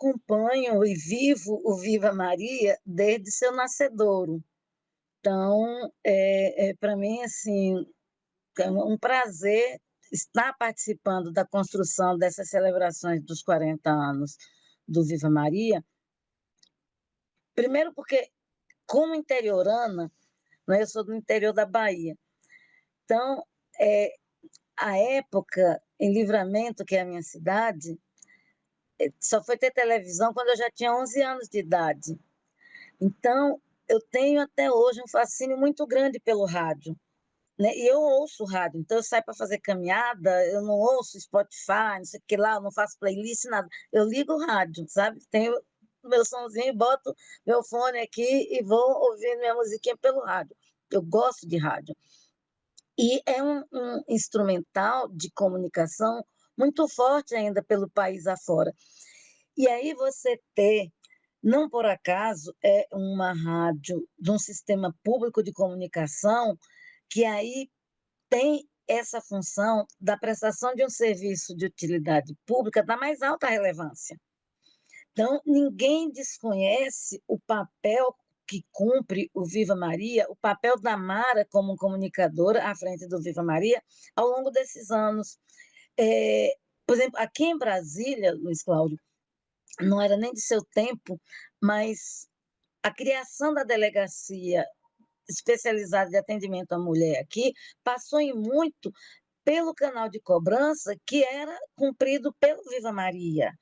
acompanho e vivo o Viva Maria desde seu nascedouro. Então, é, é para mim, assim, é um prazer estar participando da construção dessas celebrações dos 40 anos do Viva Maria. Primeiro porque, como interiorana, né, eu sou do interior da Bahia, então, é, a época em Livramento, que é a minha cidade, só foi ter televisão quando eu já tinha 11 anos de idade. Então, eu tenho até hoje um fascínio muito grande pelo rádio. Né? E eu ouço rádio, então eu saio para fazer caminhada, eu não ouço Spotify, não sei o que lá, eu não faço playlist, nada. Eu ligo o rádio, sabe? Tenho meu somzinho, boto meu fone aqui e vou ouvindo minha musiquinha pelo rádio. Eu gosto de rádio. E é um, um instrumental de comunicação muito forte ainda pelo país afora. E aí você ter, não por acaso, é uma rádio de um sistema público de comunicação que aí tem essa função da prestação de um serviço de utilidade pública da mais alta relevância. Então, ninguém desconhece o papel que cumpre o Viva Maria, o papel da Mara como comunicadora à frente do Viva Maria ao longo desses anos. É, por exemplo, aqui em Brasília, Luiz Cláudio, não era nem de seu tempo, mas a criação da delegacia especializada de atendimento à mulher aqui passou em muito pelo canal de cobrança que era cumprido pelo Viva Maria.